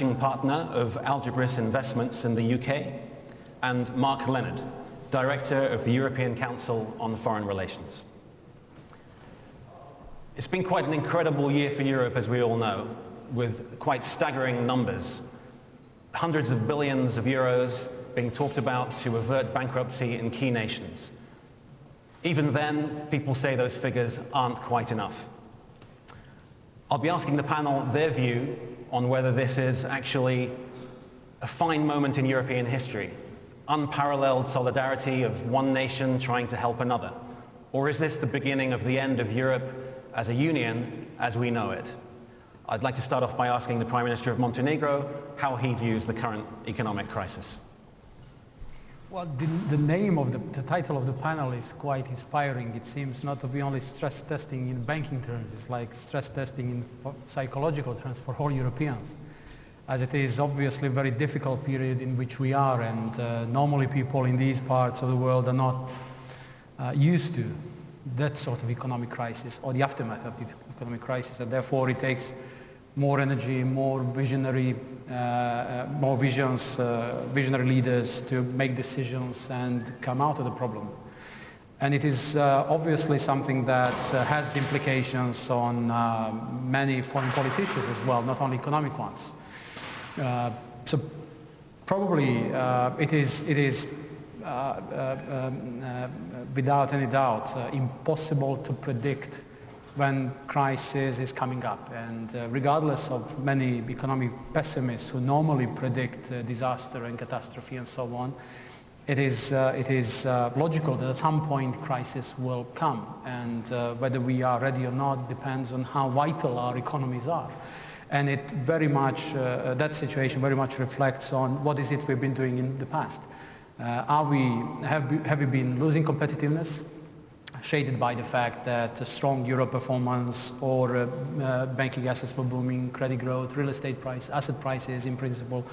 managing partner of Algebris Investments in the UK, and Mark Leonard, Director of the European Council on Foreign Relations. It's been quite an incredible year for Europe, as we all know, with quite staggering numbers. Hundreds of billions of euros being talked about to avert bankruptcy in key nations. Even then, people say those figures aren't quite enough. I'll be asking the panel their view on whether this is actually a fine moment in European history, unparalleled solidarity of one nation trying to help another, or is this the beginning of the end of Europe as a union as we know it? I'd like to start off by asking the Prime Minister of Montenegro how he views the current economic crisis. Well, the, the name of the, the, title of the panel is quite inspiring. It seems not to be only stress testing in banking terms, it's like stress testing in psychological terms for all Europeans. As it is obviously a very difficult period in which we are and uh, normally people in these parts of the world are not uh, used to that sort of economic crisis or the aftermath of the economic crisis and therefore it takes more energy, more visionary, uh, uh, more visions, uh, visionary leaders to make decisions and come out of the problem. And it is uh, obviously something that uh, has implications on uh, many foreign policy issues as well, not only economic ones. so probably it is, it is um, without any doubt impossible to predict when crisis is coming up. And uh, regardless of many economic pessimists who normally predict uh, disaster and catastrophe and so on, it is, uh, it is uh, logical that at some point crisis will come. And uh, whether we are ready or not depends on how vital our economies are. And it very much, uh, that situation very much reflects on what is it we've been doing in the past. are we, have, have we been losing competitiveness? Shaded by the fact that strong euro performance or uh, uh, banking assets were booming, credit growth, real estate price, asset prices in principle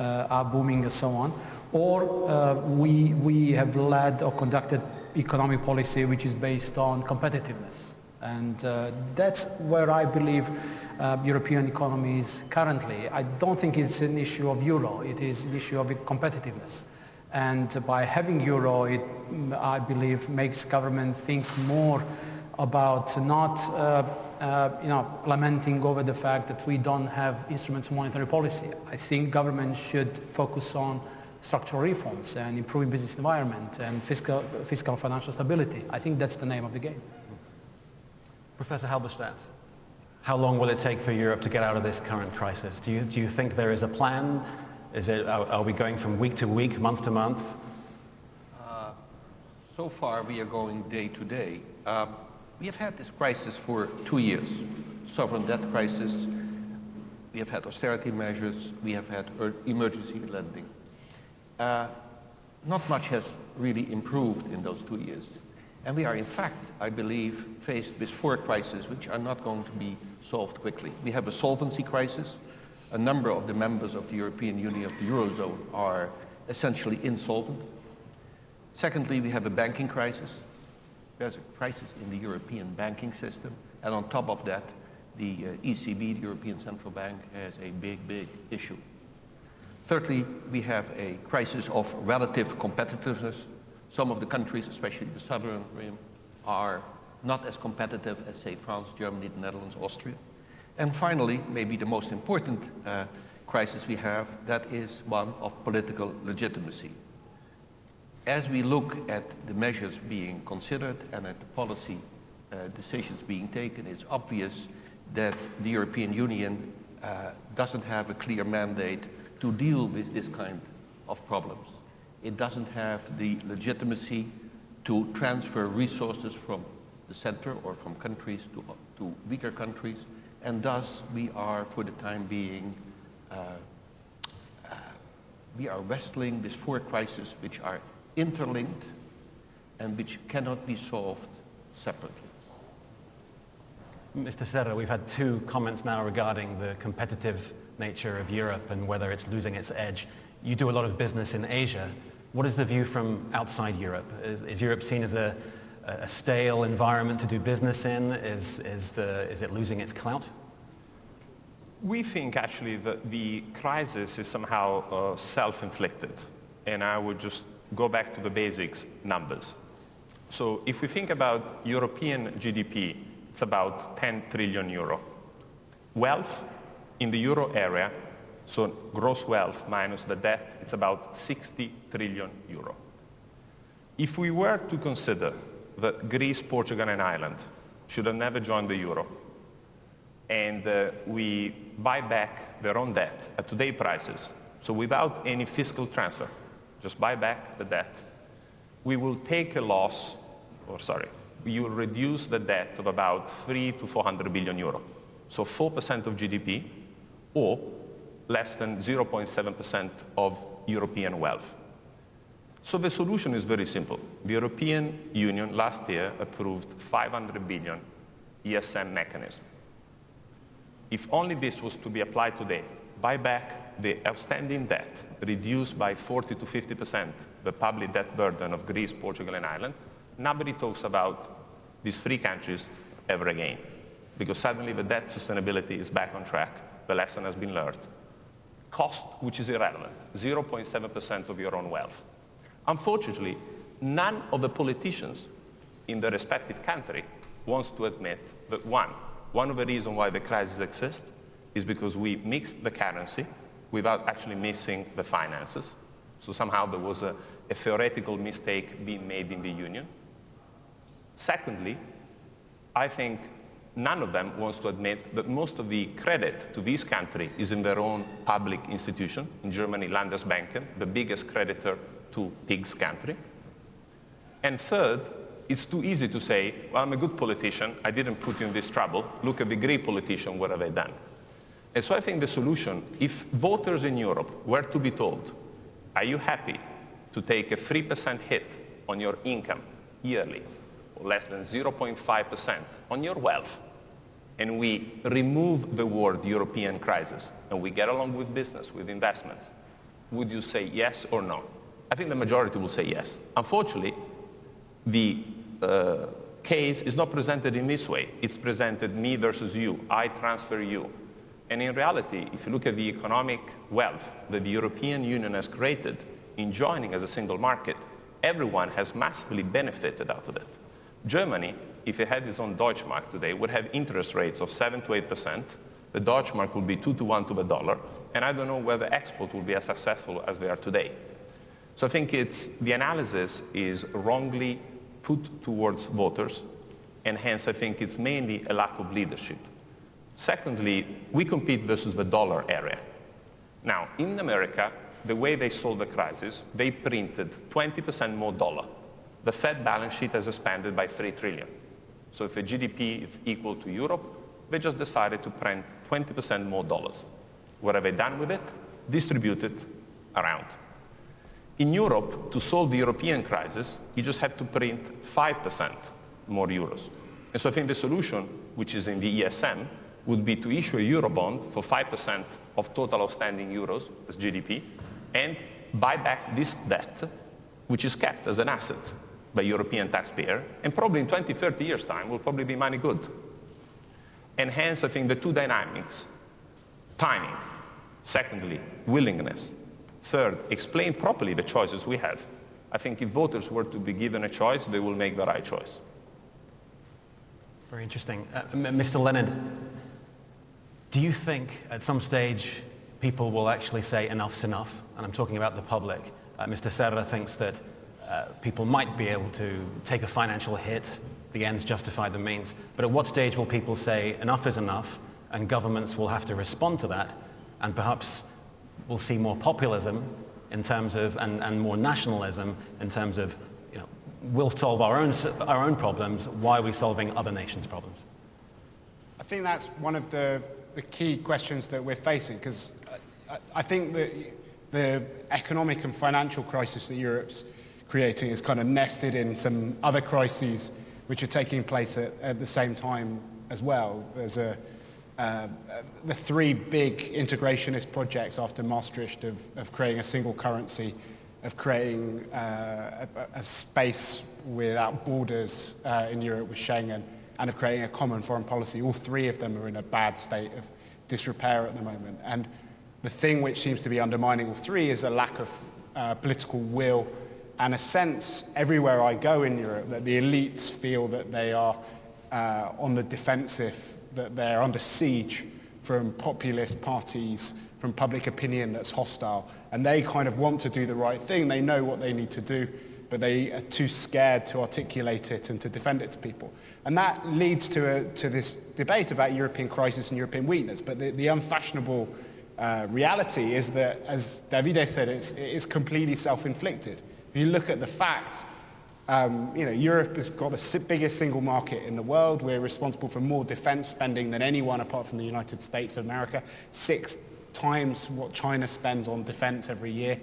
uh, are booming and so on. Or uh, we, we have led or conducted economic policy which is based on competitiveness. And uh, that's where I believe uh, European economies currently. I don't think it's an issue of euro, it is an issue of competitiveness. And by having euro, it, I believe, makes government think more about not uh, uh, you know, lamenting over the fact that we don't have instruments of monetary policy. I think government should focus on structural reforms and improving business environment and fiscal, fiscal financial stability. I think that's the name of the game. Professor Halberstadt, how long will it take for Europe to get out of this current crisis? Do you, do you think there is a plan is it, are, are we going from week to week, month to month? Uh, so far, we are going day to day. Uh, we have had this crisis for two years. Sovereign debt crisis, we have had austerity measures, we have had emergency lending. Uh, not much has really improved in those two years. And we are, in fact, I believe, faced with four crises which are not going to be solved quickly. We have a solvency crisis, a number of the members of the European Union of the Eurozone are essentially insolvent. Secondly, we have a banking crisis. There's a crisis in the European banking system. And on top of that, the uh, ECB, the European Central Bank, has a big, big issue. Thirdly, we have a crisis of relative competitiveness. Some of the countries, especially the southern rim, are not as competitive as, say, France, Germany, the Netherlands, Austria. And finally, maybe the most important uh, crisis we have, that is one of political legitimacy. As we look at the measures being considered and at the policy uh, decisions being taken, it's obvious that the European Union uh, doesn't have a clear mandate to deal with this kind of problems. It doesn't have the legitimacy to transfer resources from the center or from countries to, to weaker countries and thus we are, for the time being, uh, uh, we are wrestling with four crises which are interlinked and which cannot be solved separately. Mr. Serra, we've had two comments now regarding the competitive nature of Europe and whether it's losing its edge. You do a lot of business in Asia. What is the view from outside Europe? Is, is Europe seen as a, a stale environment to do business in? Is, is, the, is it losing its clout? We think actually that the crisis is somehow uh, self-inflicted. And I would just go back to the basics numbers. So if we think about European GDP, it's about 10 trillion euro. Wealth in the euro area, so gross wealth minus the debt, it's about 60 trillion euro. If we were to consider that Greece, Portugal and Ireland should have never joined the euro, and uh, we buy back their own debt at today prices, so without any fiscal transfer, just buy back the debt, we will take a loss, or sorry, we will reduce the debt of about 3 to 400 billion euro. So 4% of GDP or less than 0.7% of European wealth. So the solution is very simple. The European Union last year approved 500 billion ESM mechanism. If only this was to be applied today, buy back the outstanding debt, reduce by 40 to 50% the public debt burden of Greece, Portugal and Ireland, nobody talks about these three countries ever again. Because suddenly the debt sustainability is back on track, the lesson has been learned. Cost, which is irrelevant, 0.7% of your own wealth. Unfortunately, none of the politicians in the respective country wants to admit that one, one of the reasons why the crisis exists is because we mixed the currency without actually mixing the finances. So somehow there was a, a theoretical mistake being made in the union. Secondly, I think none of them wants to admit that most of the credit to this country is in their own public institution. In Germany, Landesbanken, the biggest creditor to PIGS country. And third, it's too easy to say, well, I'm a good politician, I didn't put you in this trouble, look at the great politician, what have they done? And so I think the solution, if voters in Europe were to be told, are you happy to take a 3% hit on your income yearly, or less than 0.5% on your wealth, and we remove the word European crisis, and we get along with business, with investments, would you say yes or no? I think the majority will say yes. Unfortunately, the uh, case is not presented in this way. It's presented me versus you. I transfer you. And in reality, if you look at the economic wealth that the European Union has created in joining as a single market, everyone has massively benefited out of it. Germany, if it had its own Deutschmark today, would have interest rates of 7 to 8%. The Deutschmark would be 2 to 1 to the dollar. And I don't know whether export will be as successful as they are today. So I think it's, the analysis is wrongly put towards voters, and hence I think it's mainly a lack of leadership. Secondly, we compete versus the dollar area. Now, in America, the way they solved the crisis, they printed 20% more dollar. The Fed balance sheet has expanded by 3 trillion. So if the GDP is equal to Europe, they just decided to print 20% more dollars. What have they done with it? Distributed around. In Europe, to solve the European crisis, you just have to print 5% more euros. And so I think the solution, which is in the ESM, would be to issue a Eurobond for 5% of total outstanding euros as GDP and buy back this debt, which is kept as an asset by European taxpayer, and probably in 20, 30 years' time will probably be money good. And hence, I think the two dynamics, timing, secondly, willingness, Third, explain properly the choices we have. I think if voters were to be given a choice, they will make the right choice. Very interesting. Uh, Mr. Leonard, do you think at some stage people will actually say enough's enough? And I'm talking about the public. Uh, Mr. Serra thinks that uh, people might be able to take a financial hit, the ends justify the means. But at what stage will people say enough is enough and governments will have to respond to that and perhaps we'll see more populism in terms of, and, and more nationalism in terms of, you know, we'll solve our own, our own problems, why are we solving other nations' problems? I think that's one of the, the key questions that we're facing, because I, I think that the economic and financial crisis that Europe's creating is kind of nested in some other crises which are taking place at, at the same time as well. There's a, uh, the three big integrationist projects after Maastricht of, of creating a single currency, of creating uh, a, a, space without borders uh, in Europe with Schengen, and of creating a common foreign policy. All three of them are in a bad state of disrepair at the moment. And the thing which seems to be undermining all three is a lack of uh, political will and a sense everywhere I go in Europe that the elites feel that they are uh, on the defensive, that they're under siege from populist parties, from public opinion that's hostile. And they kind of want to do the right thing. They know what they need to do, but they are too scared to articulate it and to defend it to people. And that leads to, a, to this debate about European crisis and European weakness. But the, the unfashionable uh, reality is that, as Davide said, it's, it is completely self-inflicted. If you look at the facts, um, you know, Europe has got the biggest single market in the world. We're responsible for more defense spending than anyone apart from the United States of America, six times what China spends on defense every year.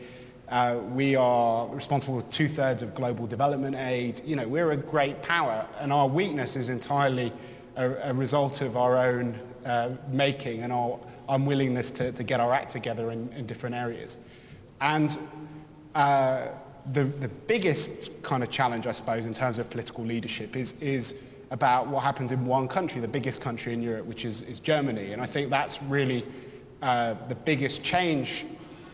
Uh, we are responsible for two-thirds of global development aid. You know, we're a great power, and our weakness is entirely a, a result of our own uh, making and our unwillingness to, to get our act together in, in different areas. And uh, the, the biggest kind of challenge, I suppose, in terms of political leadership is, is about what happens in one country, the biggest country in Europe, which is, is Germany. And I think that's really uh, the biggest change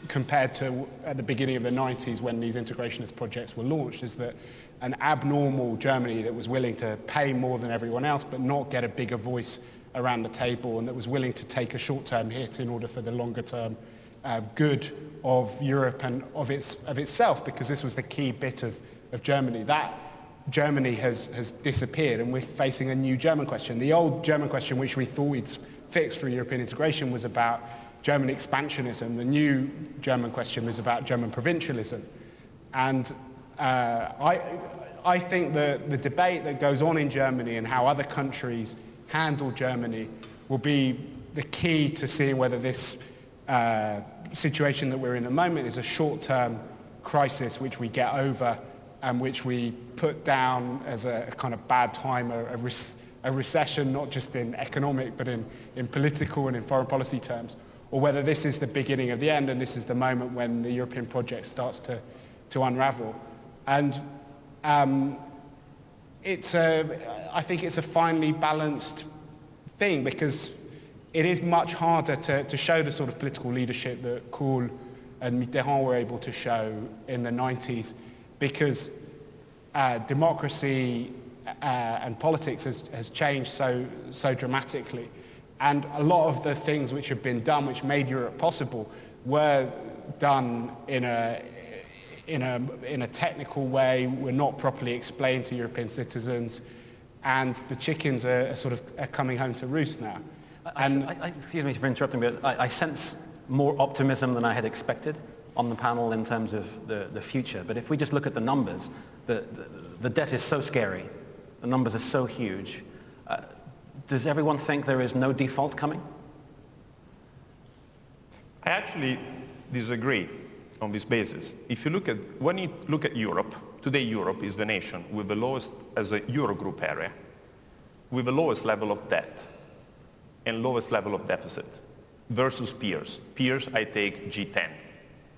compared to at the beginning of the 90s when these integrationist projects were launched, is that an abnormal Germany that was willing to pay more than everyone else but not get a bigger voice around the table and that was willing to take a short-term hit in order for the longer-term uh, good of Europe and of, its, of itself because this was the key bit of, of Germany. That Germany has, has disappeared and we're facing a new German question. The old German question which we thought we'd fixed for European integration was about German expansionism. The new German question was about German provincialism. And uh, I, I think the, the debate that goes on in Germany and how other countries handle Germany will be the key to seeing whether this uh, situation that we're in at the moment is a short-term crisis which we get over and which we put down as a, a kind of bad time, a, a, a, recession, not just in economic, but in, in political and in foreign policy terms, or whether this is the beginning of the end and this is the moment when the European project starts to, to unravel. And um, it's a, I think it's a finely balanced thing because it is much harder to, to show the sort of political leadership that Kohl and Mitterrand were able to show in the 90s because uh, democracy uh, and politics has, has changed so, so dramatically. And a lot of the things which have been done, which made Europe possible, were done in a, in a, in a technical way, were not properly explained to European citizens, and the chickens are, are sort of are coming home to roost now. And I, I, excuse me for interrupting, but I, I, sense more optimism than I had expected on the panel in terms of the, the future. But if we just look at the numbers, the, the, the debt is so scary. The numbers are so huge. Uh, does everyone think there is no default coming? I actually disagree on this basis. If you look at, when you look at Europe, today Europe is the nation with the lowest, as a Eurogroup area, with the lowest level of debt and lowest level of deficit versus peers. Peers, I take G10.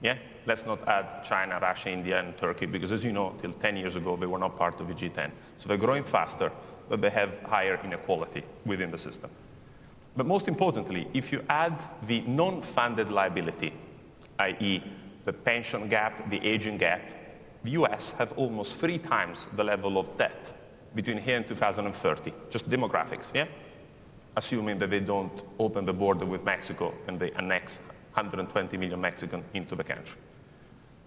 Yeah? Let's not add China, Russia, India, and Turkey, because as you know, till 10 years ago, they were not part of the G10. So they're growing faster, but they have higher inequality within the system. But most importantly, if you add the non-funded liability, i.e. the pension gap, the aging gap, the US have almost three times the level of debt between here and 2030, just demographics, yeah? Assuming that they don't open the border with Mexico and they annex 120 million Mexicans into the country,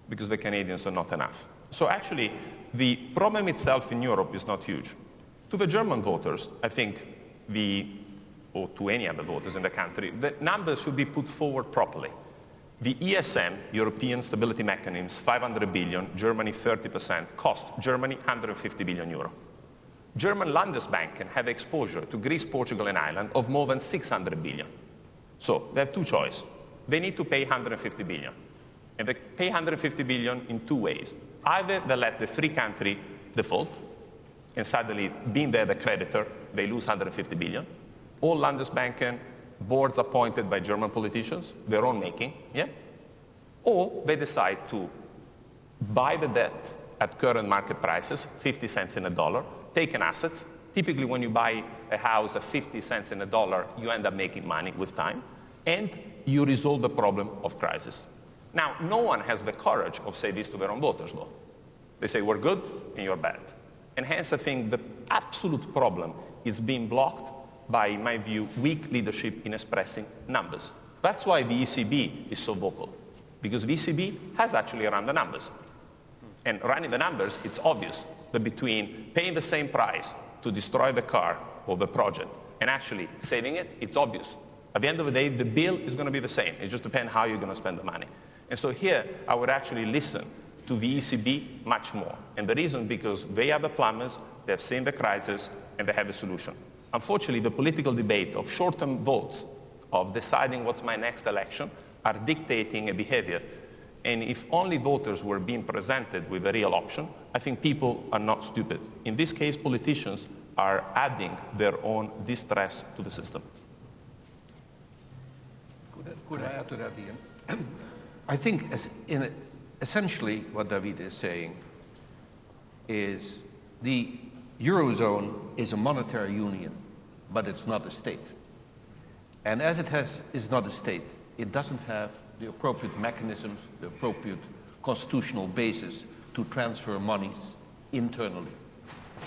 because the Canadians are not enough. So actually, the problem itself in Europe is not huge. To the German voters, I think the, or to any other voters in the country, the numbers should be put forward properly. The ESM, European Stability Mechanism, 500 billion, Germany 30%, cost Germany 150 billion euro. German Landesbanken have exposure to Greece, Portugal and Ireland of more than 600 billion. So they have two choices. They need to pay 150 billion. And they pay 150 billion in two ways. Either they let the free country default, and suddenly, being there the creditor, they lose 150 billion. All Landesbanken boards appointed by German politicians, their own making, yeah? Or they decide to buy the debt at current market prices, 50 cents in a dollar, take an asset. Typically when you buy a house at 50 cents in a dollar, you end up making money with time. and you resolve the problem of crisis. Now, no one has the courage of say this to their own voters, though. They say, we're good and you're bad. And hence, I think the absolute problem is being blocked by, in my view, weak leadership in expressing numbers. That's why the ECB is so vocal, because the ECB has actually run the numbers. And running the numbers, it's obvious between paying the same price to destroy the car or the project and actually saving it, it's obvious. At the end of the day, the bill is going to be the same. It just depends how you're going to spend the money. And so here, I would actually listen to the ECB much more. And the reason because they are the plumbers, they have seen the crisis, and they have a solution. Unfortunately, the political debate of short-term votes, of deciding what's my next election, are dictating a behavior. And if only voters were being presented with a real option, I think people are not stupid. In this case, politicians are adding their own distress to the system. Could I, could I add to that, Ian? I think in essentially what David is saying is the Eurozone is a monetary union, but it's not a state. And as it has, is not a state, it doesn't have the appropriate mechanisms, the appropriate constitutional basis to transfer monies internally.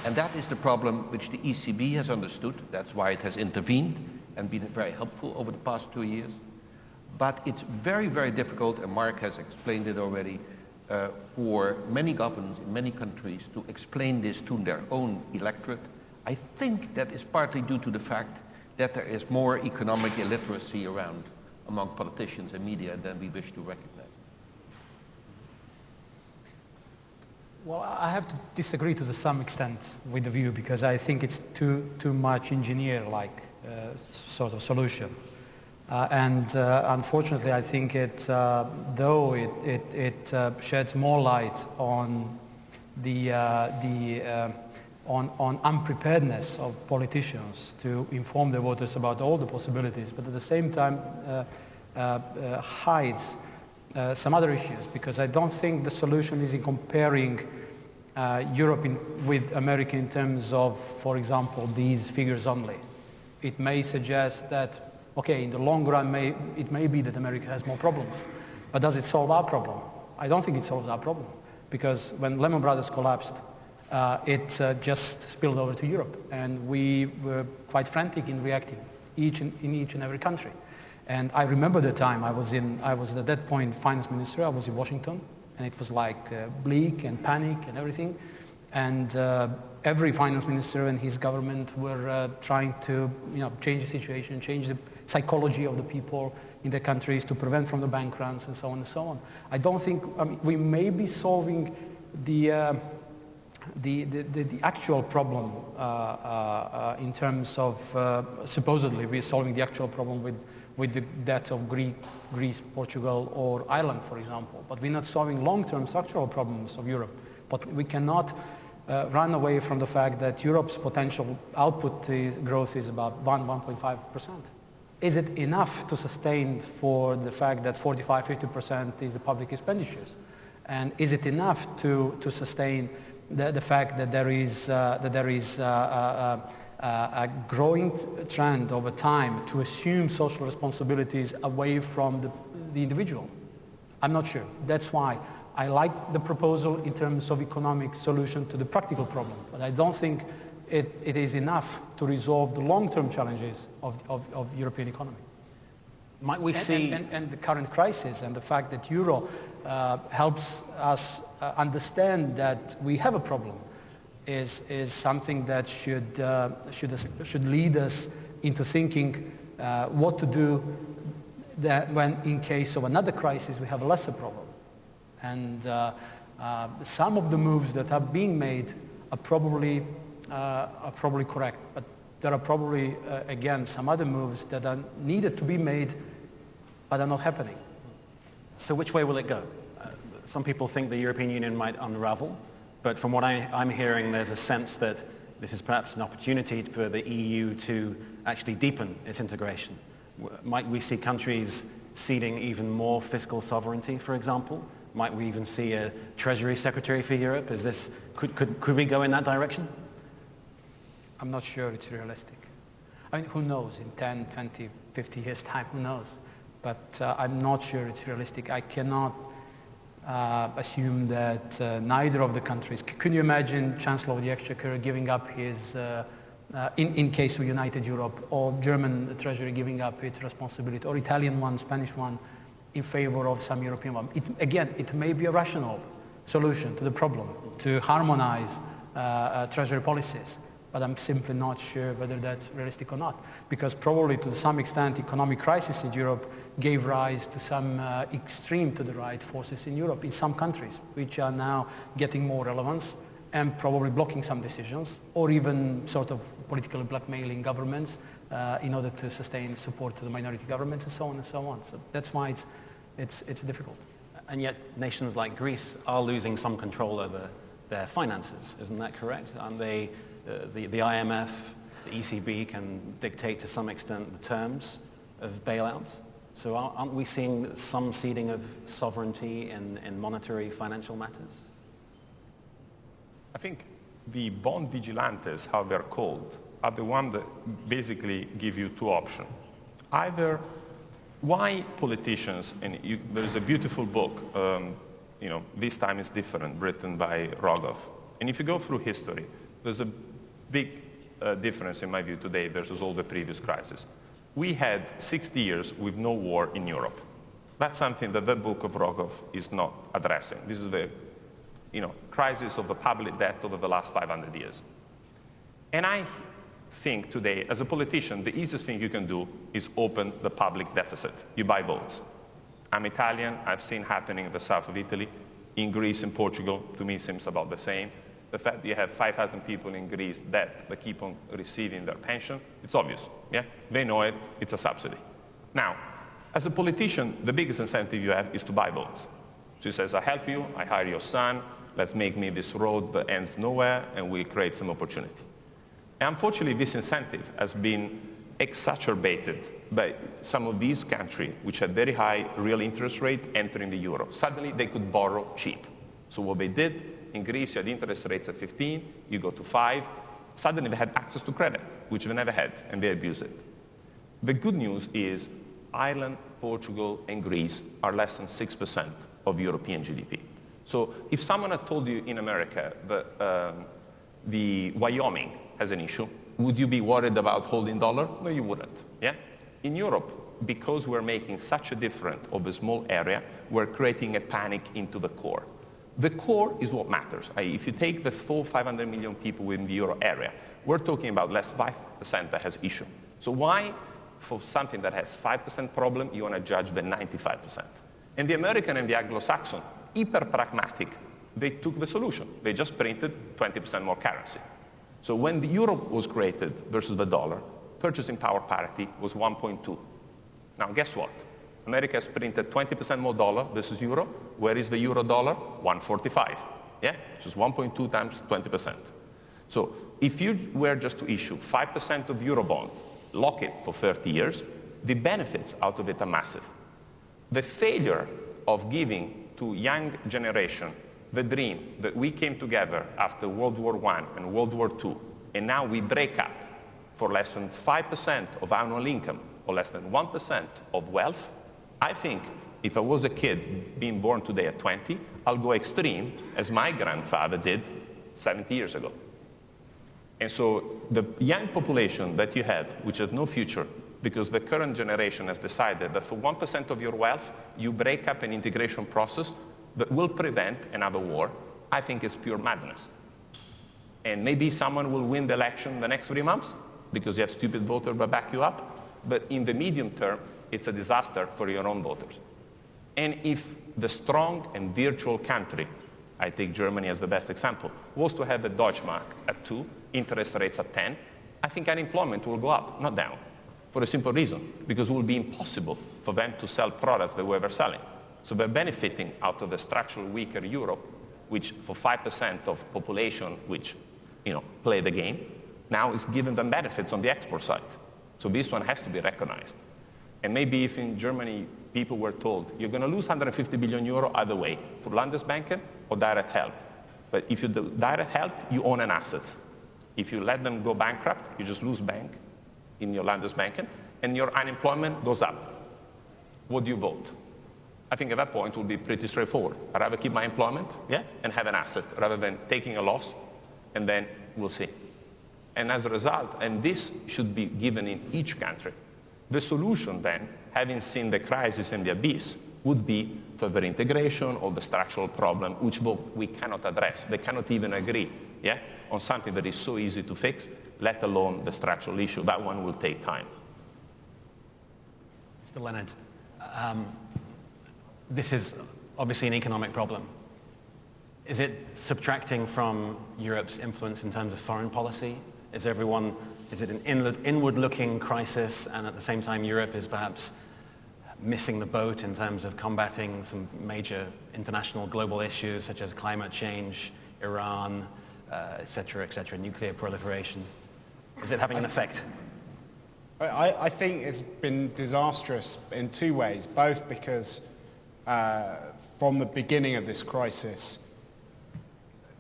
And that is the problem which the ECB has understood. That's why it has intervened and been very helpful over the past two years. But it's very, very difficult, and Mark has explained it already, uh, for many governments in many countries to explain this to their own electorate. I think that is partly due to the fact that there is more economic illiteracy around among politicians and media than we wish to recognize. Well, I have to disagree to some extent with the view because I think it's too, too much engineer-like uh, sort of solution. Uh, and uh, unfortunately, I think it, uh, though it, it, it uh, sheds more light on the, uh, the on, on unpreparedness of politicians to inform the voters about all the possibilities, but at the same time hides uh, some other issues because I don't think the solution is in comparing uh, Europe in, with America in terms of, for example, these figures only. It may suggest that, okay, in the long run, may, it may be that America has more problems, but does it solve our problem? I don't think it solves our problem because when Lehman Brothers collapsed, uh, it uh, just spilled over to Europe and we were quite frantic in reacting each in, in each and every country. And I remember the time I was in, I was at that point finance minister, I was in Washington, and it was like uh, bleak and panic and everything. And uh, every finance minister and his government were uh, trying to you know, change the situation, change the psychology of the people in the countries to prevent from the bank runs and so on and so on. I don't think, I mean, we may be solving the, uh, the, the, the, actual problem uh, uh, in terms of, supposedly we're solving the actual problem with with the debt of Greek, Greece, Portugal, or Ireland, for example. But we're not solving long-term structural problems of Europe. But we cannot uh, run away from the fact that Europe's potential output is, growth is about 1, 1.5%. Is it enough to sustain for the fact that 45, 50% is the public expenditures? And is it enough to, to sustain the, the fact that there is, uh, that there is uh, uh, uh uh, a growing trend over time to assume social responsibilities away from the, the individual? I'm not sure. That's why I like the proposal in terms of economic solution to the practical problem, but I don't think it, it is enough to resolve the long-term challenges of, of, of, European economy. Might we and, see... And, and, and, the current crisis and the fact that euro uh, helps us uh, understand that we have a problem is, is something that should, uh, should, should lead us into thinking uh, what to do that when in case of another crisis we have a lesser problem. And uh, some of the moves that are being made are probably, are probably correct, but there are probably, again, some other moves that are needed to be made but are not happening. So which way will it go? Uh, some people think the European Union might unravel. But from what I, am hearing, there's a sense that this is perhaps an opportunity for the EU to actually deepen its integration. Might we see countries ceding even more fiscal sovereignty, for example? Might we even see a Treasury Secretary for Europe? Is this, could, could, could we go in that direction? I'm not sure it's realistic. I mean, who knows? In 10, 20, 50 years' time, who knows? But uh, I'm not sure it's realistic. I cannot uh, assume that uh, neither of the countries. C- can you imagine Chancellor of the Exchequer giving up his, uh, uh, in, in case of United Europe, or German Treasury giving up its responsibility, or Italian one, Spanish one, in favor of some European one? It, again, it may be a rational solution to the problem to harmonize uh, uh, Treasury policies but I'm simply not sure whether that's realistic or not. Because probably to some extent economic crisis in Europe gave rise to some uh, extreme to the right forces in Europe, in some countries, which are now getting more relevance and probably blocking some decisions or even sort of politically blackmailing governments uh, in order to sustain support to the minority governments and so on and so on. So that's why it's, it's, it's difficult. And yet nations like Greece are losing some control over their finances. Isn't that correct? And they uh, the, the IMF, the ECB can dictate to some extent the terms of bailouts. So aren't we seeing some ceding of sovereignty in, in monetary financial matters? I think the bond vigilantes, how they're called, are the ones that basically give you two options. Either why politicians, and you, there's a beautiful book, um, you know, This Time is Different, written by Rogoff. And if you go through history, there's a big uh, difference in my view today versus all the previous crises. We had 60 years with no war in Europe. That's something that the book of Rogoff is not addressing. This is the you know, crisis of the public debt over the last 500 years. And I think today, as a politician, the easiest thing you can do is open the public deficit. You buy votes. I'm Italian. I've seen happening in the south of Italy. In Greece and Portugal, to me, seems about the same the fact that you have 5,000 people in Greece that, that keep on receiving their pension, it's obvious. Yeah? They know it, it's a subsidy. Now, as a politician, the biggest incentive you have is to buy votes. So says, I help you, I hire your son, let's make me this road that ends nowhere, and we create some opportunity. And unfortunately, this incentive has been exacerbated by some of these countries which had very high real interest rate entering the euro. Suddenly, they could borrow cheap. So what they did, in Greece, you had interest rates at 15, you go to 5. Suddenly they had access to credit, which they never had, and they abused it. The good news is Ireland, Portugal, and Greece are less than 6% of European GDP. So if someone had told you in America that um, the Wyoming has an issue, would you be worried about holding dollar? No, you wouldn't. Yeah? In Europe, because we're making such a difference of a small area, we're creating a panic into the core. The core is what matters. If you take the full 500 million people within the euro area, we're talking about less 5% that has issue. So why, for something that has 5% problem, you want to judge the 95%? And the American and the Anglo-Saxon, hyper pragmatic, they took the solution. They just printed 20% more currency. So when the euro was created versus the dollar, purchasing power parity was 1.2. Now guess what? America has printed 20% more dollar versus euro. Where is the euro dollar? 145. Yeah, which is 1.2 times 20%. So if you were just to issue 5% of euro bonds, lock it for 30 years, the benefits out of it are massive. The failure of giving to young generation the dream that we came together after World War I and World War II, and now we break up for less than 5% of annual income or less than 1% of wealth, I think if I was a kid being born today at 20, I'll go extreme as my grandfather did 70 years ago. And so the young population that you have, which has no future, because the current generation has decided that for 1% of your wealth, you break up an integration process that will prevent another war, I think is pure madness. And maybe someone will win the election the next three months because you have stupid voters that back you up. But in the medium term, it's a disaster for your own voters. And if the strong and virtual country, I take Germany as the best example, was to have the Deutschmark at 2, interest rates at 10, I think unemployment will go up, not down, for a simple reason, because it will be impossible for them to sell products they were selling. So they're benefiting out of the structurally weaker Europe, which for 5% of population which you know, play the game, now is giving them benefits on the export side. So this one has to be recognized. And maybe if in Germany people were told, you're going to lose 150 billion euro either way, for Landesbanken or direct help. But if you do direct help, you own an asset. If you let them go bankrupt, you just lose bank in your Landesbanken, and your unemployment goes up. what do you vote? I think at that point it will be pretty straightforward. I'd rather keep my employment yeah, and have an asset rather than taking a loss and then we'll see. And as a result, and this should be given in each country, the solution then, having seen the crisis and the abyss, would be further integration or the structural problem, which we cannot address. They cannot even agree yeah, on something that is so easy to fix, let alone the structural issue. That one will take time. Mr. Leonard, um, this is obviously an economic problem. Is it subtracting from Europe's influence in terms of foreign policy? Is everyone, is it an inward-looking crisis and at the same time Europe is perhaps missing the boat in terms of combating some major international global issues such as climate change, Iran, uh, et cetera, et nuclear proliferation? Is it having an effect? I, I think it's been disastrous in two ways, both because uh, from the beginning of this crisis,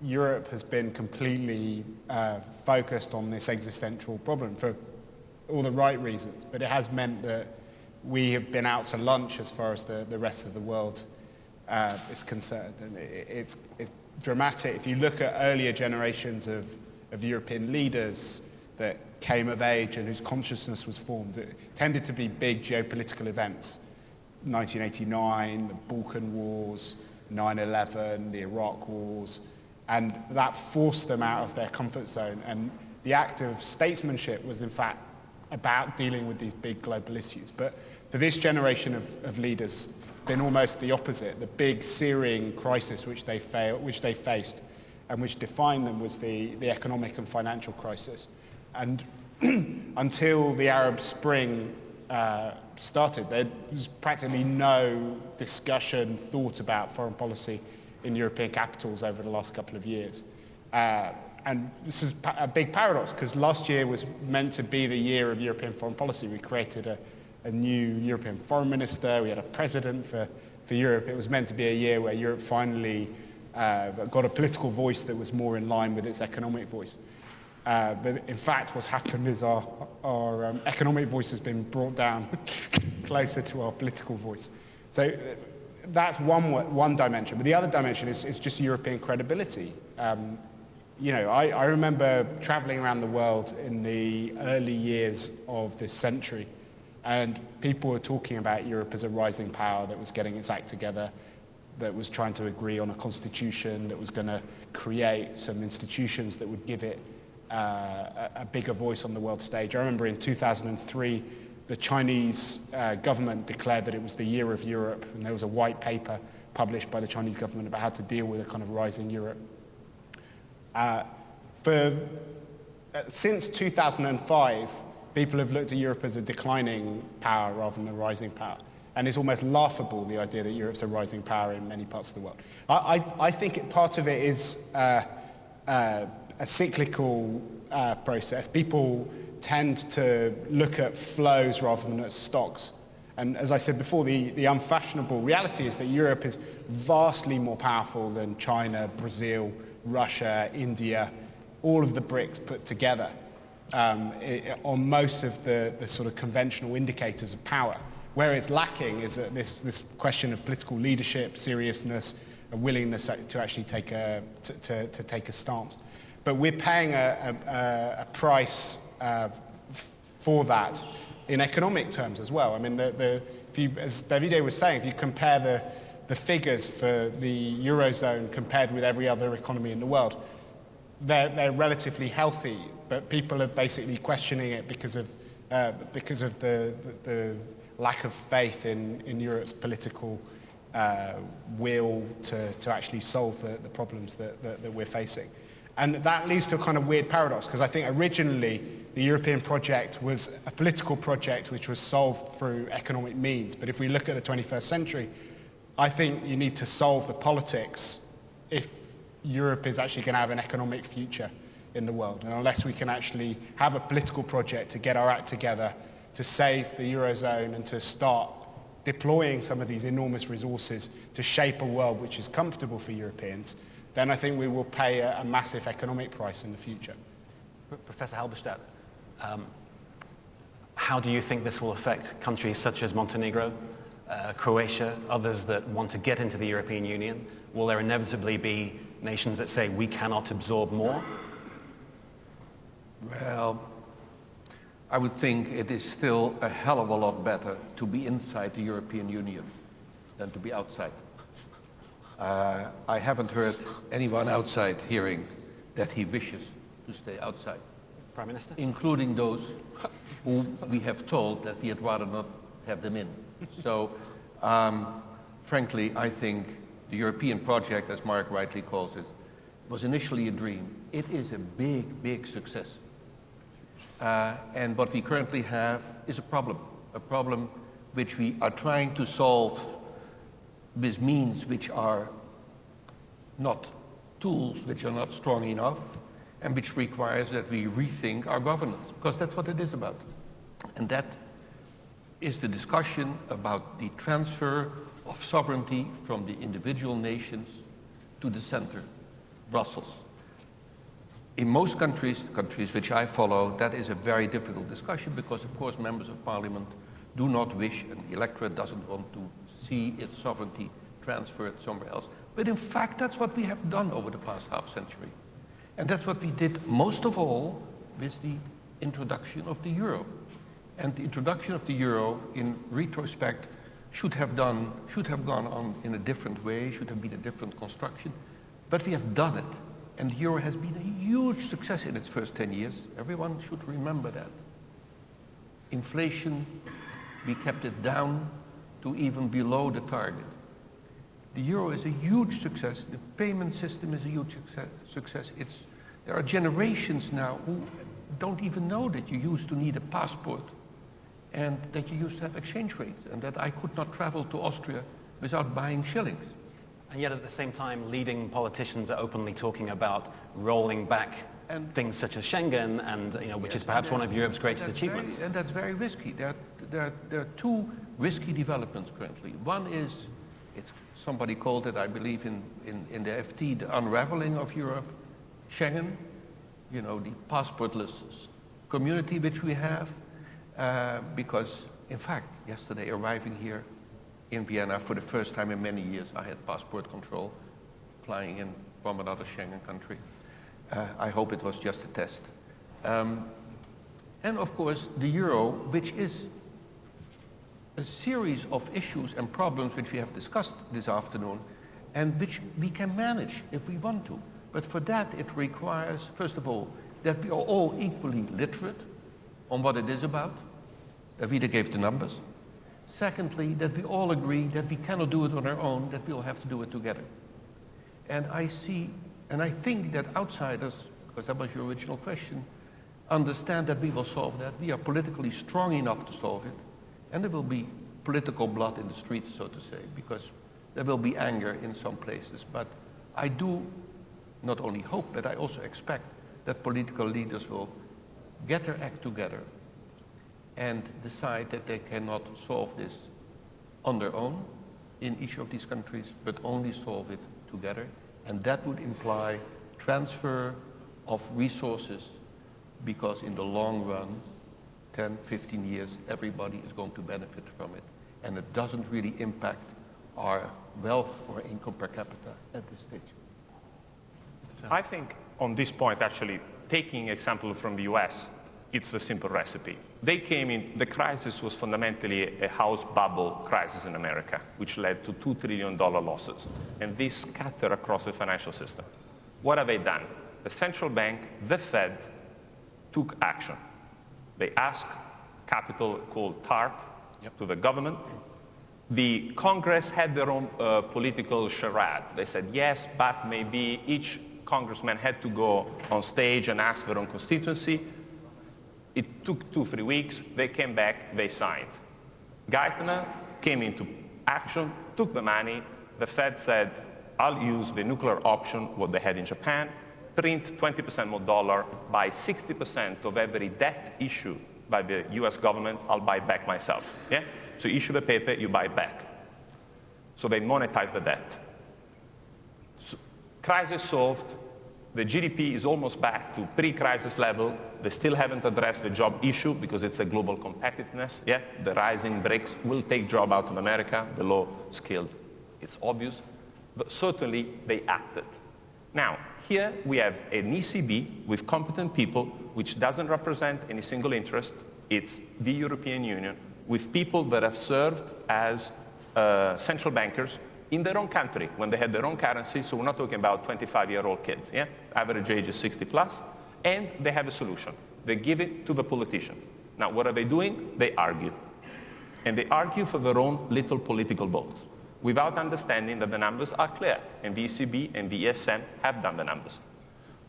Europe has been completely uh, focused on this existential problem for all the right reasons, but it has meant that we have been out to lunch as far as the, the rest of the world uh, is concerned. And it, it's, it's dramatic. If you look at earlier generations of, of European leaders that came of age and whose consciousness was formed, it tended to be big geopolitical events. 1989, the Balkan Wars, 9-11, the Iraq Wars, and that forced them out of their comfort zone. And the act of statesmanship was in fact about dealing with these big global issues. But for this generation of, of leaders, it's been almost the opposite. The big searing crisis which they, failed, which they faced and which defined them was the, the economic and financial crisis. And until the Arab Spring uh, started, there was practically no discussion, thought about foreign policy in European capitals over the last couple of years. Uh, and this is a big paradox because last year was meant to be the year of European foreign policy. We created a, a new European foreign minister, we had a president for, for Europe. It was meant to be a year where Europe finally uh, got a political voice that was more in line with its economic voice. Uh, but in fact, what's happened is our, our um, economic voice has been brought down closer to our political voice. So that's one, one dimension. But the other dimension is, is just European credibility. Um, you know, I, I remember traveling around the world in the early years of this century, and people were talking about Europe as a rising power that was getting its act together, that was trying to agree on a constitution, that was going to create some institutions that would give it uh, a bigger voice on the world stage. I remember in 2003, the Chinese uh, government declared that it was the year of Europe, and there was a white paper published by the Chinese government about how to deal with a kind of rising Europe. Uh, for, uh, since 2005, people have looked at Europe as a declining power rather than a rising power. And it's almost laughable, the idea that Europe's a rising power in many parts of the world. I, I, I think it, part of it is uh, uh a cyclical uh, process. People tend to look at flows rather than at stocks. And as I said before, the, the unfashionable reality is that Europe is vastly more powerful than China, Brazil, Russia, India, all of the BRICS put together um, it, on most of the, the sort of conventional indicators of power. Where it's lacking is this, this question of political leadership, seriousness, a willingness to actually take a, to, to, to take a stance. But we're paying a, a, a price uh, for that in economic terms as well. I mean, the, the, if you, as Davide was saying, if you compare the, the figures for the Eurozone compared with every other economy in the world, they're, they're relatively healthy, but people are basically questioning it because of, uh, because of the, the, the, lack of faith in, in Europe's political uh, will to, to actually solve the, the problems that, that, that we're facing. And that leads to a kind of weird paradox, because I think originally the European project was a political project which was solved through economic means. But if we look at the 21st century, I think you need to solve the politics if Europe is actually going to have an economic future in the world. And unless we can actually have a political project to get our act together, to save the Eurozone and to start deploying some of these enormous resources to shape a world which is comfortable for Europeans, then I think we will pay a, a massive economic price in the future. Professor Halberstadt, um, how do you think this will affect countries such as Montenegro, uh, Croatia, others that want to get into the European Union? Will there inevitably be nations that say we cannot absorb more? Well, I would think it is still a hell of a lot better to be inside the European Union than to be outside. Uh, I haven't heard anyone outside hearing that he wishes to stay outside, Prime Minister? including those who we have told that we had rather not have them in. So, um, frankly, I think the European project, as Mark rightly calls it, was initially a dream. It is a big, big success. Uh, and what we currently have is a problem, a problem which we are trying to solve with means which are not tools which are not strong enough and which requires that we rethink our governance, because that's what it is about. And that is the discussion about the transfer of sovereignty from the individual nations to the center, Brussels. In most countries, countries which I follow, that is a very difficult discussion because, of course, members of parliament do not wish, and the electorate doesn't want to see its sovereignty transferred somewhere else. But in fact, that's what we have done over the past half century. And that's what we did most of all with the introduction of the euro. And the introduction of the euro, in retrospect, should have done, should have gone on in a different way, should have been a different construction. But we have done it. And the euro has been a huge success in its first 10 years. Everyone should remember that. Inflation, we kept it down to even below the target. The euro is a huge success. The payment system is a huge success. It's, there are generations now who don't even know that you used to need a passport and that you used to have exchange rates and that I could not travel to Austria without buying shillings. And yet at the same time, leading politicians are openly talking about rolling back and things such as Schengen, and you know, which yes, is perhaps one of Europe's greatest achievements. Very, and that's very risky. There are, there, there are two risky developments currently. One is, somebody called it, I believe, in, in, in the FT, the unraveling of Europe. Schengen, you know, the passportless community which we have, uh, because, in fact, yesterday arriving here in Vienna for the first time in many years, I had passport control flying in from another Schengen country. Uh, I hope it was just a test. Um, and of course, the euro, which is a series of issues and problems which we have discussed this afternoon, and which we can manage if we want to. But for that, it requires, first of all, that we are all equally literate on what it is about. Davide gave the numbers. Secondly, that we all agree that we cannot do it on our own, that we'll have to do it together. And I see, and I think that outsiders, because that was your original question, understand that we will solve that. We are politically strong enough to solve it. And there will be political blood in the streets, so to say, because there will be anger in some places. But I do not only hope, but I also expect that political leaders will get their act together and decide that they cannot solve this on their own in each of these countries, but only solve it together. And that would imply transfer of resources because in the long run, 10, 15 years, everybody is going to benefit from it. And it doesn't really impact our wealth or income per capita at this stage. I think on this point, actually, taking example from the US, it's a simple recipe. They came in, the crisis was fundamentally a house bubble crisis in America, which led to $2 trillion losses. And this scattered across the financial system. What have they done? The central bank, the Fed, took action. They asked capital called TARP yep. to the government. The Congress had their own uh, political charade. They said, yes, but maybe each congressman had to go on stage and ask their own constituency. It took two, three weeks. They came back, they signed. Geithner came into action, took the money. The Fed said, I'll use the nuclear option, what they had in Japan, print 20% more dollar, buy 60% of every debt issue by the US government, I'll buy back myself. Yeah? So you issue the paper, you buy back. So they monetize the debt. So, crisis solved, The GDP is almost back to pre-crisis level. They still haven't addressed the job issue because it's a global competitiveness. Yeah, the rising BRICS will take job out of America, the low skilled. It's obvious. But certainly they acted. Now, here we have an ECB with competent people which doesn't represent any single interest. It's the European Union with people that have served as uh, central bankers in their own country when they had their own currency. So we're not talking about 25-year-old kids. Yeah? Average age is 60 plus. And they have a solution. They give it to the politician. Now, what are they doing? They argue. And they argue for their own little political votes without understanding that the numbers are clear. And ECB and the ESM have done the numbers.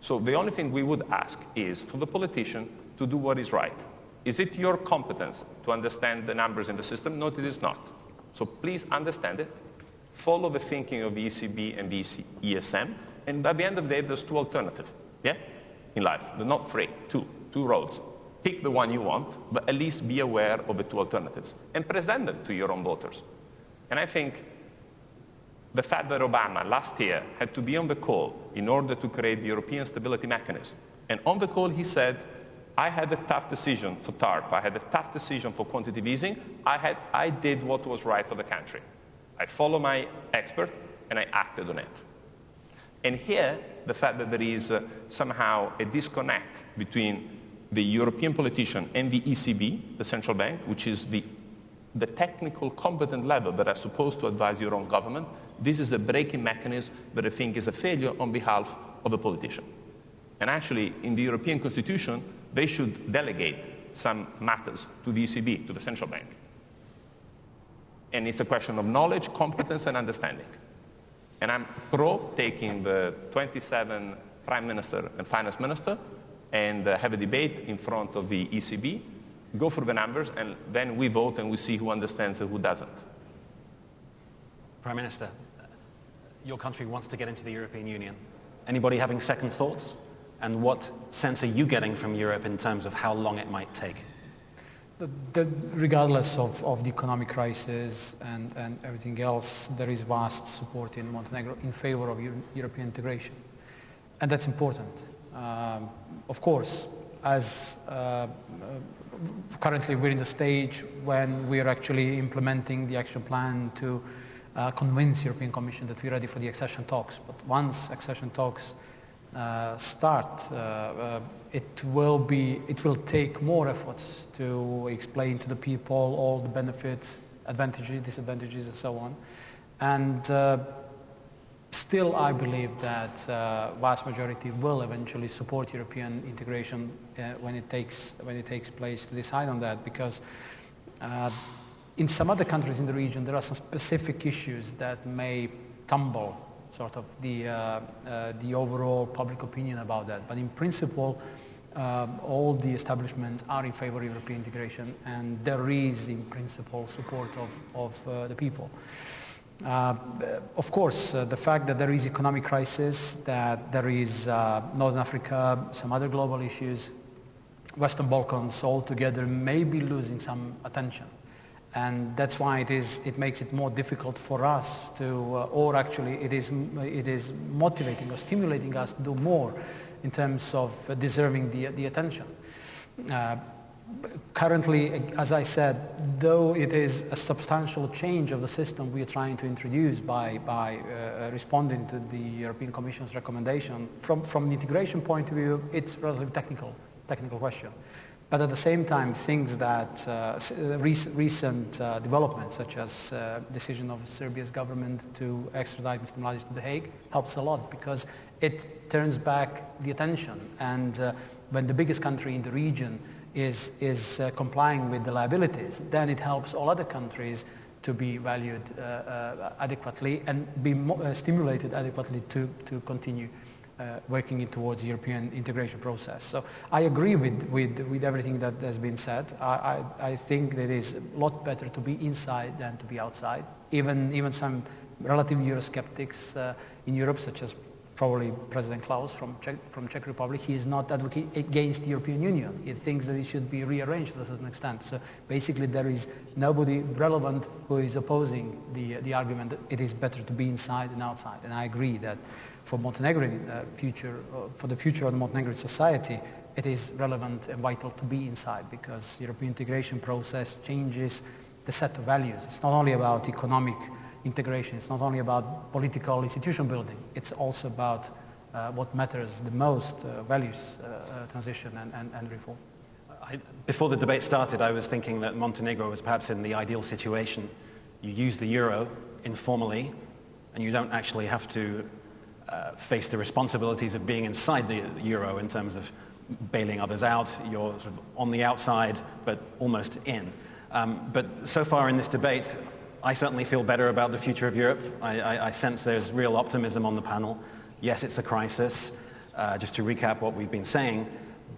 So the only thing we would ask is for the politician to do what is right. Is it your competence to understand the numbers in the system? No, it is not. So please understand it follow the thinking of the ECB and the ESM, and at the end of the day, there's two alternatives, yeah, in life. They're not three, two, two roads. Pick the one you want, but at least be aware of the two alternatives and present them to your own voters. And I think the fact that Obama last year had to be on the call in order to create the European Stability Mechanism, and on the call he said, I had a tough decision for TARP, I had a tough decision for quantitative easing, I, had, I did what was right for the country. I follow my expert and I acted on it. And here, the fact that there is uh, somehow a disconnect between the European politician and the ECB, the central bank, which is the, the technical competent level that are supposed to advise your own government, this is a breaking mechanism that I think is a failure on behalf of a politician. And actually, in the European Constitution, they should delegate some matters to the ECB, to the central bank. And it's a question of knowledge, competence, and understanding. And I'm pro taking the 27 prime minister and finance minister and uh, have a debate in front of the ECB, go through the numbers, and then we vote and we see who understands and who doesn't. Prime Minister, your country wants to get into the European Union. Anybody having second thoughts? And what sense are you getting from Europe in terms of how long it might take? The, the, regardless of, of the economic crisis and, and everything else, there is vast support in Montenegro in favor of Euro European integration. And that's important. Um, of course, as uh, uh, currently we're in the stage when we're actually implementing the action plan to uh, convince European Commission that we're ready for the accession talks. But once accession talks uh, start, uh, uh, it will be, it will take more efforts to explain to the people all the benefits, advantages, disadvantages, and so on. And uh, still, I believe that uh, vast majority will eventually support European integration uh, when it takes when it takes place to decide on that, because in some other countries in the region, there are some specific issues that may tumble sort of the, uh, uh, the overall public opinion about that. But in principle, um, all the establishments are in favor of European integration and there is in principle support of, of uh, the people. Uh, of course, uh, the fact that there is economic crisis, that there is uh, Northern Africa, some other global issues, Western Balkans altogether may be losing some attention. And that's why it, is, it makes it more difficult for us to, uh, or actually it is, it is motivating or stimulating us to do more in terms of uh, deserving the, the attention. Uh, currently, as I said, though it is a substantial change of the system we are trying to introduce by, by uh, responding to the European Commission's recommendation, from, from the integration point of view, it's relatively technical, technical question. But at the same time, things that uh, uh recent uh, developments, such as uh, decision of Serbia's government to extradite Mr. Mladic to The Hague, helps a lot because it turns back the attention. And uh, when the biggest country in the region is, is uh, complying with the liabilities, then it helps all other countries to be valued adequately and be stimulated adequately to, to continue uh, working towards the European integration process. So I agree with, with, with everything that has been said. I, I, I think that it is a lot better to be inside than to be outside. Even, even some relative Eurosceptics uh, in Europe, such as probably President Klaus from Czech, from Czech Republic, he is not advocating against the European Union. He thinks that it should be rearranged to a certain extent. So basically there is nobody relevant who is opposing the, the argument that it is better to be inside than outside. And I agree that for Montenegrin uh, future, uh, for the future of the Montenegrin society, it is relevant and vital to be inside because European integration process changes the set of values. It's not only about economic integration. It's not only about political institution building. It's also about uh, what matters the most, uh, values uh, uh, transition and, and, and reform. I, before the debate started, I was thinking that Montenegro was perhaps in the ideal situation. You use the euro informally, and you don't actually have to uh, face the responsibilities of being inside the euro in terms of bailing others out. You're sort of on the outside, but almost in. Um, but so far in this debate, I certainly feel better about the future of Europe. I, I, I sense there's real optimism on the panel. Yes, it's a crisis, uh, just to recap what we've been saying,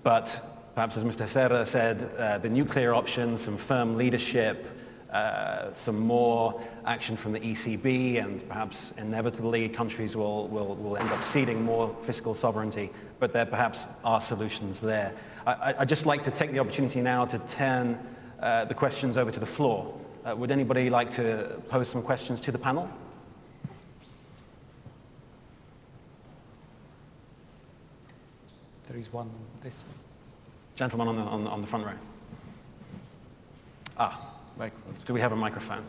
but perhaps as Mr. Serra said, uh, the nuclear option, some firm leadership, uh, some more action from the ECB, and perhaps inevitably countries will, will, will end up ceding more fiscal sovereignty, but there perhaps are solutions there. I, would just like to take the opportunity now to turn uh, the questions over to the floor. Uh, would anybody like to pose some questions to the panel? There is one this. Gentleman on the, on, on the front row. Ah, microphone. Do we have a microphone?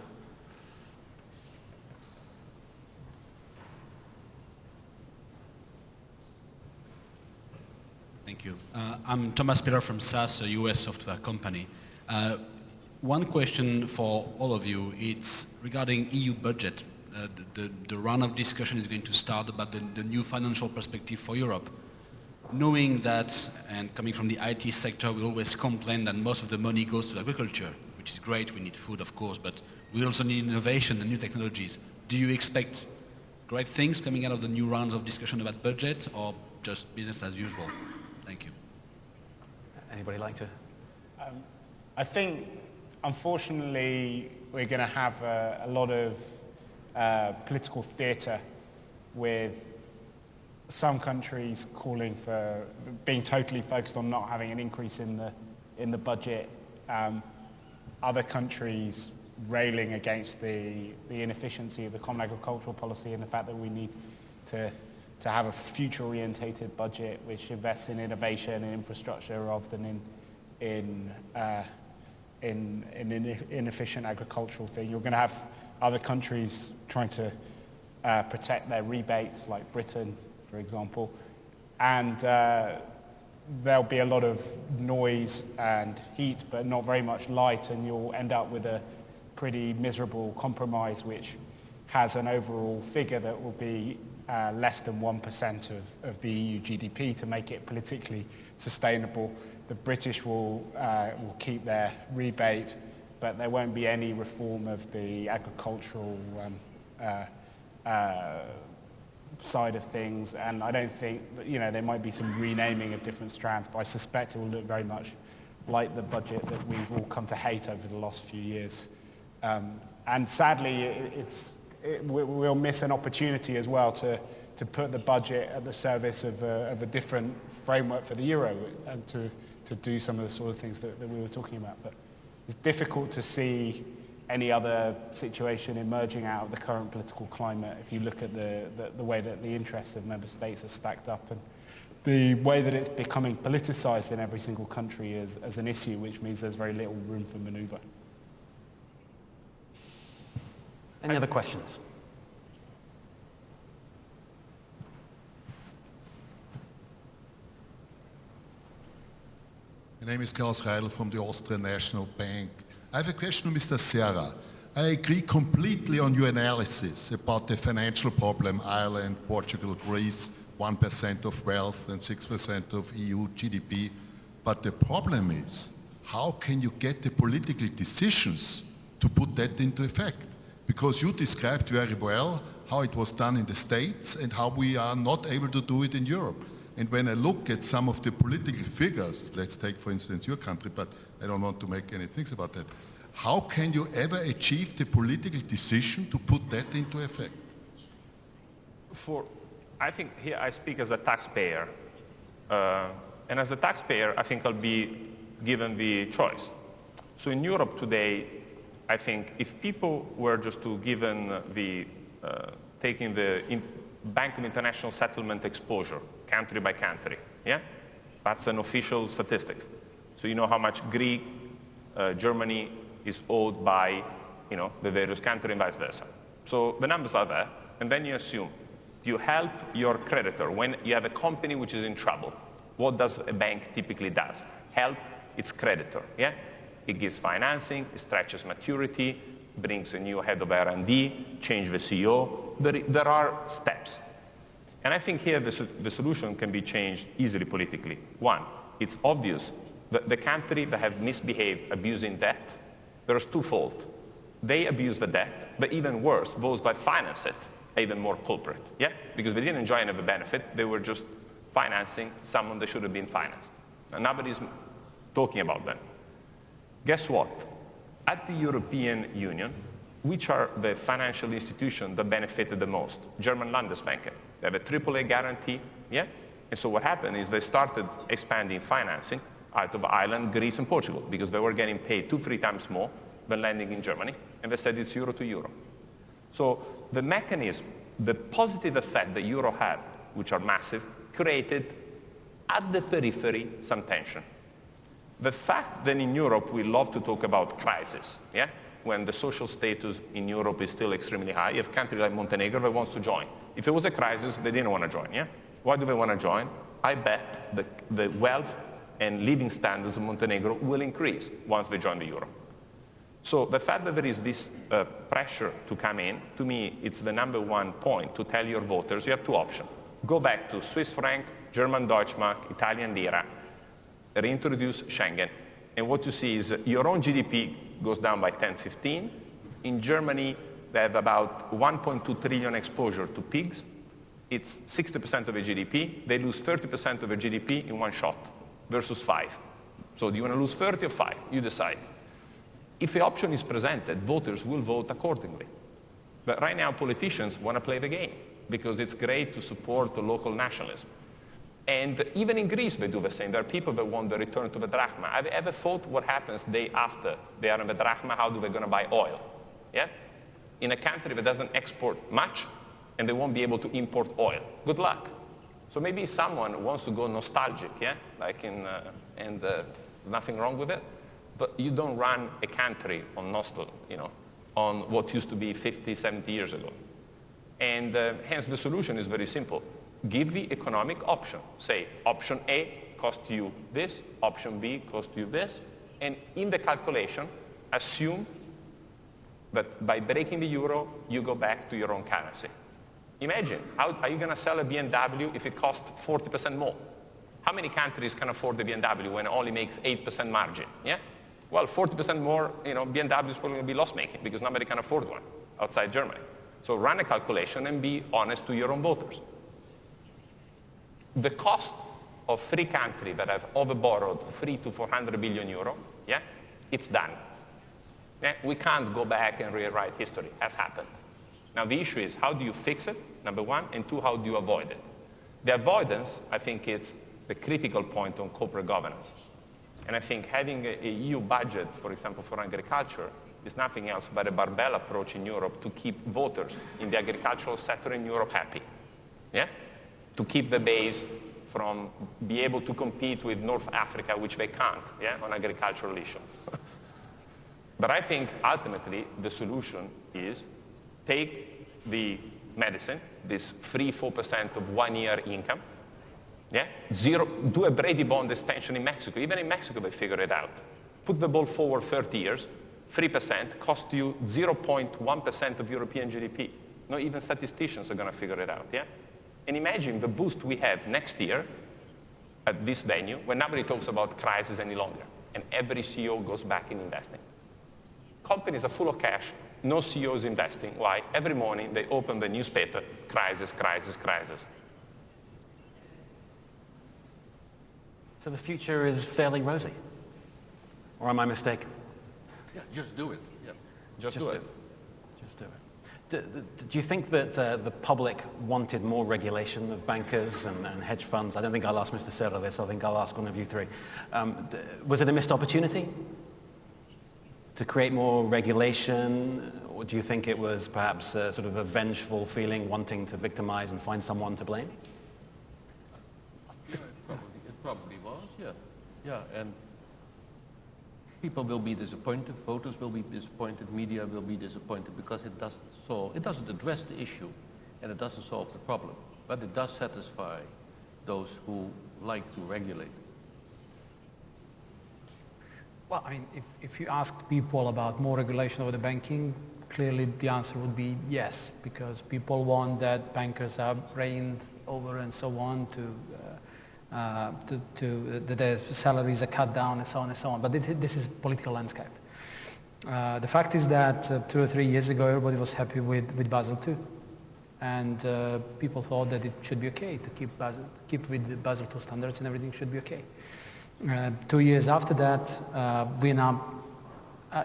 Thank you. Uh, I'm Thomas Peter from SAS, a US software company. Uh, one question for all of you, it's regarding EU budget. Uh, the, the, the, round of discussion is going to start about the, the, new financial perspective for Europe. Knowing that, and coming from the IT sector, we always complain that most of the money goes to agriculture, which is great, we need food of course, but we also need innovation and new technologies. Do you expect great things coming out of the new rounds of discussion about budget or just business as usual? Thank you. Anybody like to? Um, I think unfortunately, we're going to have a, a, lot of uh, political theatre with some countries calling for being totally focused on not having an increase in the in the budget. Um, other countries railing against the, the inefficiency of the common agricultural policy and the fact that we need to, to have a future-orientated budget which invests in innovation and infrastructure rather than in, in uh, in, in an inefficient agricultural thing. You're going to have other countries trying to uh, protect their rebates, like Britain, for example. And uh, there'll be a lot of noise and heat, but not very much light, and you'll end up with a pretty miserable compromise, which has an overall figure that will be uh, less than 1% of, of the EU GDP to make it politically sustainable the British will, uh, will keep their rebate, but there won't be any reform of the agricultural um, uh, uh, side of things. And I don't think, you know, there might be some renaming of different strands, but I suspect it will look very much like the budget that we've all come to hate over the last few years. Um, and sadly, it, it's, it, we'll miss an opportunity as well to, to put the budget at the service of a, of a different framework for the euro and to to do some of the sort of things that, that we were talking about. But it's difficult to see any other situation emerging out of the current political climate if you look at the, the, the, way that the interests of member states are stacked up and the way that it's becoming politicized in every single country as, as an issue, which means there's very little room for maneuver. Any other questions? My name is Klaus Reidl from the Austrian National Bank. I have a question to Mr. Serra. I agree completely on your analysis about the financial problem, Ireland, Portugal, Greece, 1% of wealth and 6% of EU GDP. But the problem is, how can you get the political decisions to put that into effect? Because you described very well how it was done in the States and how we are not able to do it in Europe. And when I look at some of the political figures, let's take for instance your country, but I don't want to make any things about that. How can you ever achieve the political decision to put that into effect? For, I think here I speak as a taxpayer. Uh, and as a taxpayer, I think I'll be given the choice. So in Europe today, I think if people were just to given the, uh, taking the in Bank of International Settlement exposure, country by country, yeah? That's an official statistics. So you know how much Greek, uh, Germany is owed by, you know, the various countries and vice versa. So the numbers are there, and then you assume you help your creditor when you have a company which is in trouble. What does a bank typically does? Help its creditor, yeah? It gives financing, it stretches maturity, brings a new head of R&D, change the CEO. There, there are steps. And I think here the, the solution can be changed easily politically. One, it's obvious that the country that have misbehaved abusing debt, there's twofold. They abuse the debt, but even worse, those that finance it are even more culprit. Yeah? Because they didn't enjoy any of the benefit, they were just financing someone that should have been financed. And nobody's talking about them. Guess what? At the European Union, which are the financial institutions that benefited the most? German Landesbanken. They have a AAA guarantee, yeah? And so what happened is they started expanding financing out of Ireland, Greece, and Portugal because they were getting paid two, three times more than lending in Germany, and they said it's euro to euro. So the mechanism, the positive effect that euro had, which are massive, created at the periphery some tension. The fact that in Europe we love to talk about crisis, yeah? when the social status in Europe is still extremely high, you have countries like Montenegro that wants to join. If it was a crisis, they didn't want to join, yeah? Why do they want to join? I bet the, the wealth and living standards of Montenegro will increase once they join the euro. So the fact that there is this uh, pressure to come in, to me, it's the number one point to tell your voters you have two options. Go back to Swiss franc, German Deutschmark, Italian lira, reintroduce Schengen. And what you see is your own GDP goes down by 10, 15. In Germany, they have about 1.2 trillion exposure to pigs. It's 60% of their GDP. They lose 30% of their GDP in one shot versus five. So do you want to lose 30 or five? You decide. If the option is presented, voters will vote accordingly. But right now, politicians want to play the game because it's great to support the local nationalism. And even in Greece, they do the same. There are people that want the return to the drachma. Have you ever thought what happens day after they are in the drachma? How do they going to buy oil? Yeah? In a country that doesn't export much, and they won't be able to import oil. Good luck. So maybe someone wants to go nostalgic, yeah? Like in, uh, and uh, there's nothing wrong with it. But you don't run a country on nostalgia, you know, on what used to be 50, 70 years ago. And uh, hence the solution is very simple give the economic option. Say option A cost you this, option B cost you this, and in the calculation, assume that by breaking the euro, you go back to your own currency. Imagine, how are you going to sell a BMW if it costs 40% more? How many countries can afford the BMW when it only makes 8% margin? Yeah? Well, 40% more, you know, BMW is probably going to be loss-making because nobody can afford one outside Germany. So run a calculation and be honest to your own voters the cost of three countries that have overborrowed three to 400 billion euro, yeah, it's done. Yeah? We can't go back and rewrite history, as happened. Now the issue is how do you fix it, number one, and two, how do you avoid it? The avoidance, I think it's the critical point on corporate governance. And I think having a, a EU budget, for example, for agriculture, is nothing else but a barbell approach in Europe to keep voters in the agricultural sector in Europe happy. Yeah? to keep the base from be able to compete with North Africa, which they can't, yeah, on agricultural issues. But I think ultimately the solution is take the medicine, this 3-4% of one year income, yeah, zero, do a Brady bond extension in Mexico. Even in Mexico they figure it out. Put the ball forward 30 years, 3% cost you 0.1% of European GDP. Not even statisticians are going to figure it out, yeah? And imagine the boost we have next year at this venue when nobody talks about crisis any longer and every CEO goes back in investing. Companies are full of cash, no CEOs investing. Why? Every morning they open the newspaper, crisis, crisis, crisis. So the future is fairly rosy? Or am I mistaken? Yeah, just do it. Yeah. Just, just do it. it. Just do it. Do, do you think that uh, the public wanted more regulation of bankers and, and, hedge funds? I don't think I'll ask Mr. Serra this. I think I'll ask one of you three. Um, was it a missed opportunity to create more regulation? Or do you think it was perhaps a, sort of a vengeful feeling wanting to victimize and find someone to blame? It, probably, it probably was, yeah. Yeah, and people will be disappointed, voters will be disappointed, media will be disappointed because it doesn't solve, it doesn't address the issue and it doesn't solve the problem. But it does satisfy those who like to regulate. Well, I mean, if, if you ask people about more regulation over the banking, clearly the answer would be yes, because people want that bankers are reigned over and so on to uh, to, to uh, their salaries are cut down and so on and so on. But this, is political landscape. Uh, the fact is that uh, two or three years ago, everybody was happy with, with Basel II. And uh, people thought that it should be okay to keep, Basel, keep with Basel II standards and everything should be okay. Uh, two years after that, we're now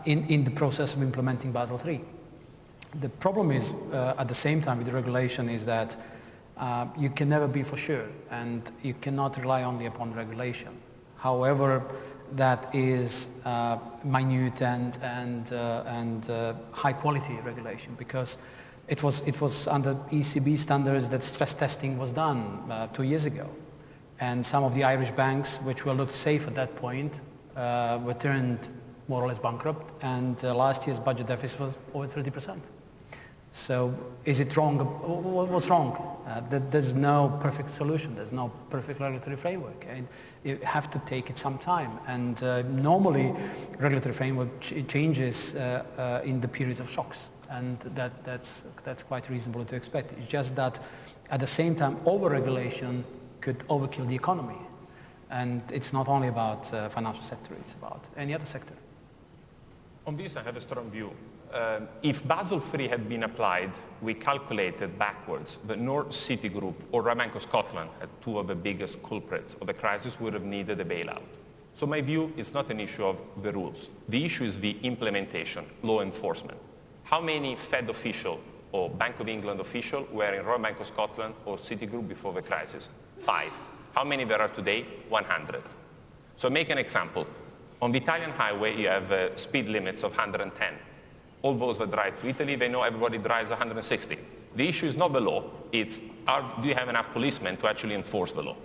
in, in the process of implementing Basel III. The problem is, at the same time with the regulation, is that uh, you can never be for sure and you cannot rely only upon regulation. However, that is uh, minute and, and, uh, and uh, high quality regulation because it was, it was under ECB standards that stress testing was done uh, two years ago. And some of the Irish banks, which were looked safe at that point, uh, were turned more or less bankrupt and last year's budget deficit was over 30 percent. So is it wrong? What's wrong? Uh, there's no perfect solution. There's no perfect regulatory framework. And you have to take it some time. And uh, normally, regulatory framework ch changes uh, uh, in the periods of shocks. And that, that's, that's quite reasonable to expect. It's just that at the same time, over-regulation could overkill the economy. And it's not only about uh, financial sector, it's about any other sector. On this, I have a strong view uh, if Basel III had been applied, we calculated backwards that Citigroup or of Scotland, as two of the biggest culprits of the crisis, would have needed a bailout. So my view is not an issue of the rules. The issue is the implementation, law enforcement. How many Fed official or Bank of England official were in Royal Bank of Scotland or Citigroup before the crisis? Five. How many there are today? 100. So make an example. On the Italian highway, you have uh, speed limits of 110 all those that drive to Italy, they know everybody drives 160. The issue is not the law, it's are, do you have enough policemen to actually enforce the law?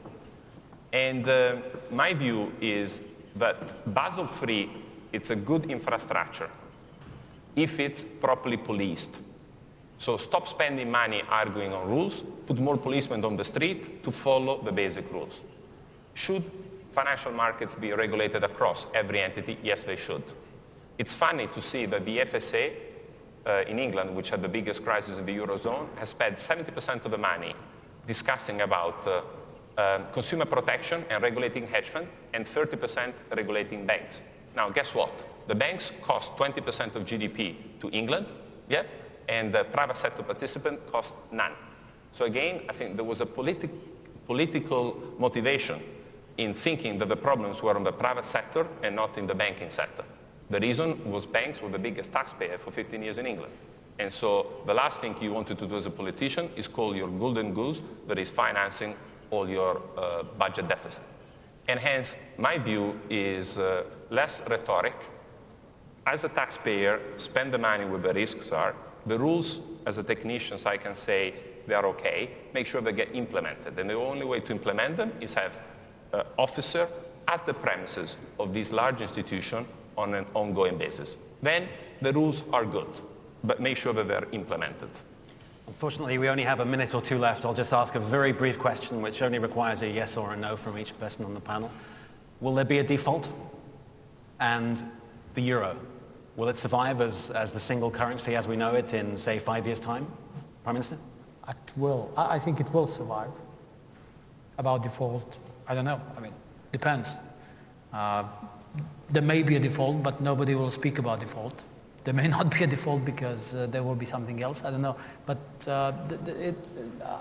And uh, my view is that Basel III, it's a good infrastructure if it's properly policed. So stop spending money arguing on rules, put more policemen on the street to follow the basic rules. Should financial markets be regulated across every entity? Yes, they should. It's funny to see that the FSA uh, in England, which had the biggest crisis in the Eurozone, has spent 70% of the money discussing about uh, uh, consumer protection and regulating hedge funds and 30% regulating banks. Now, guess what? The banks cost 20% of GDP to England, yeah? And the private sector participant cost none. So again, I think there was a politi political motivation in thinking that the problems were on the private sector and not in the banking sector. The reason was banks were the biggest taxpayer for 15 years in England. And so the last thing you wanted to do as a politician is call your golden goose that is financing all your uh, budget deficit. And hence, my view is uh, less rhetoric. As a taxpayer, spend the money where the risks are. The rules, as a technician, so I can say they are okay. Make sure they get implemented. And the only way to implement them is have uh, officer at the premises of this large institution on an ongoing basis. Then the rules are good, but make sure that they're implemented. Unfortunately, we only have a minute or two left. I'll just ask a very brief question, which only requires a yes or a no from each person on the panel. Will there be a default? And the euro, will it survive as, as the single currency as we know it in, say, five years' time? Prime Minister? It will. I think it will survive. About default, I don't know. I mean, depends. Uh, there may be a default, but nobody will speak about default. There may not be a default because uh, there will be something else. I don't know. But uh, it,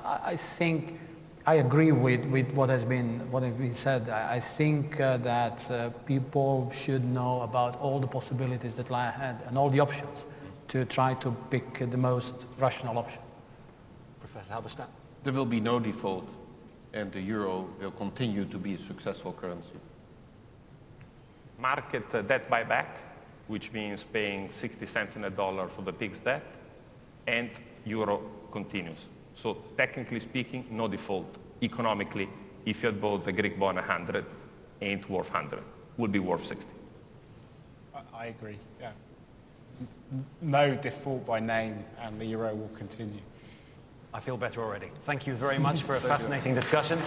I think I agree with, with what has been what has been said. I, think uh, that uh, people should know about all the possibilities that lie ahead and all the options to try to pick the most rational option. Professor Halberstadt? There will be no default and the euro will continue to be a successful currency. Market uh, debt buyback, which means paying 60 cents in a dollar for the PIGS debt, and euro continues. So technically speaking, no default. Economically, if you had bought the Greek bond 100, ain't worth 100, would be worth 60. I, I agree, yeah. No default by name and the euro will continue. I feel better already. Thank you very much for a fascinating discussion.